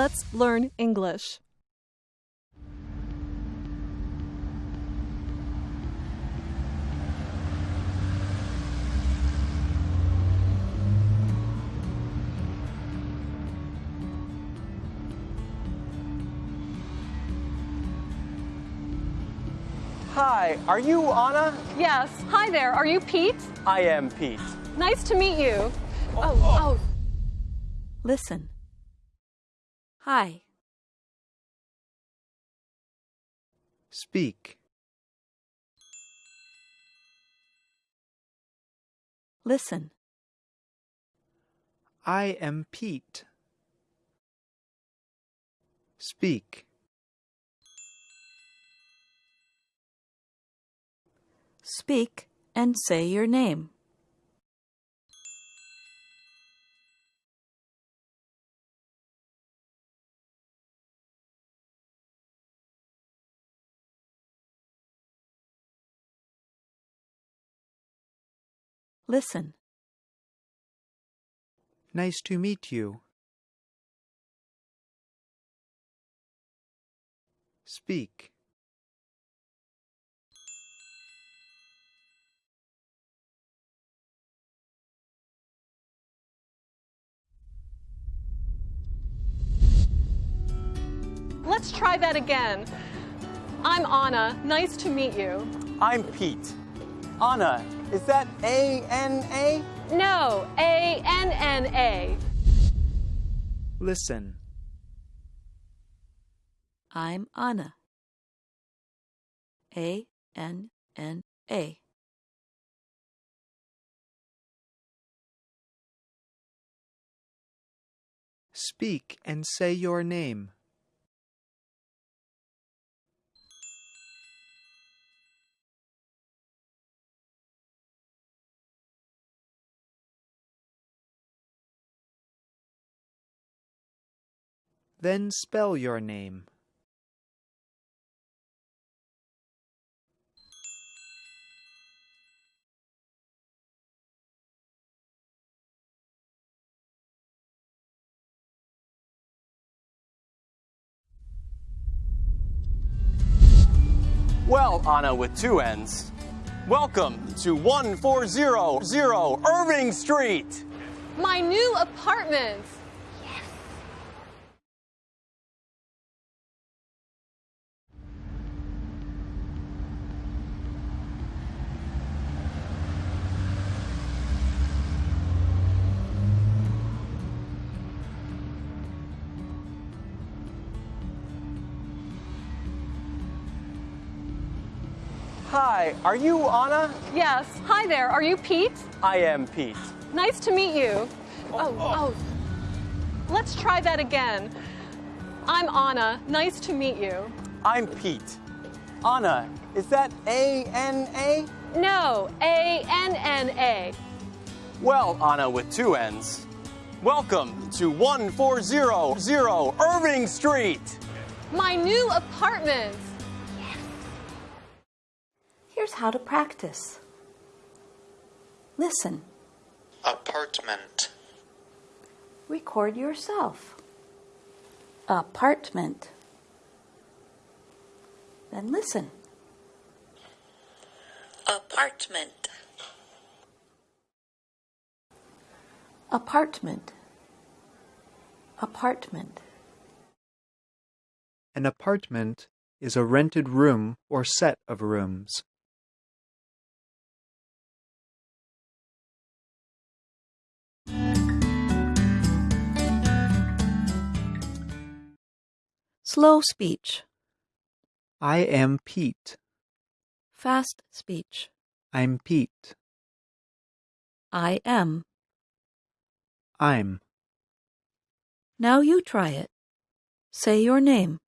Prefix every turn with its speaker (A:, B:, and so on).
A: Let's learn English.
B: Hi, are you Anna?
A: Yes. Hi there. Are you Pete?
B: I am Pete.
A: Nice to meet you. Oh, oh. oh.
C: Listen. Hi.
D: Speak.
C: Listen.
D: I am Pete. Speak.
C: Speak and say your name. Listen.
D: Nice to meet you. Speak.
A: Let's try that again. I'm Anna. Nice to meet you.
B: I'm Pete. Anna, is that A N A?
A: No, A N N A.
D: Listen.
C: I'm Anna. A N N A.
D: Speak and say your name. Then spell your name.
B: Well, Anna with two N's. Welcome to 1400 Irving Street.
A: My new apartment.
B: Hi, are you Anna?
A: Yes. Hi there. Are you Pete?
B: I am Pete.
A: Nice to meet you. Oh oh, oh, oh. Let's try that again. I'm Anna. Nice to meet you.
B: I'm Pete. Anna, is that A N A?
A: No, A N N A.
B: Well, Anna with two N's. Welcome to 1400 Irving Street.
A: My new apartment.
C: Here's how to practice. Listen.
E: apartment,
C: Record yourself. Apartment. Then listen.
E: apartment,
C: Apartment. Apartment.
D: An apartment is a rented room or set of rooms.
C: Slow speech.
D: I am Pete.
C: Fast speech.
D: I'm Pete.
C: I am.
D: I'm.
C: Now you try it. Say your name.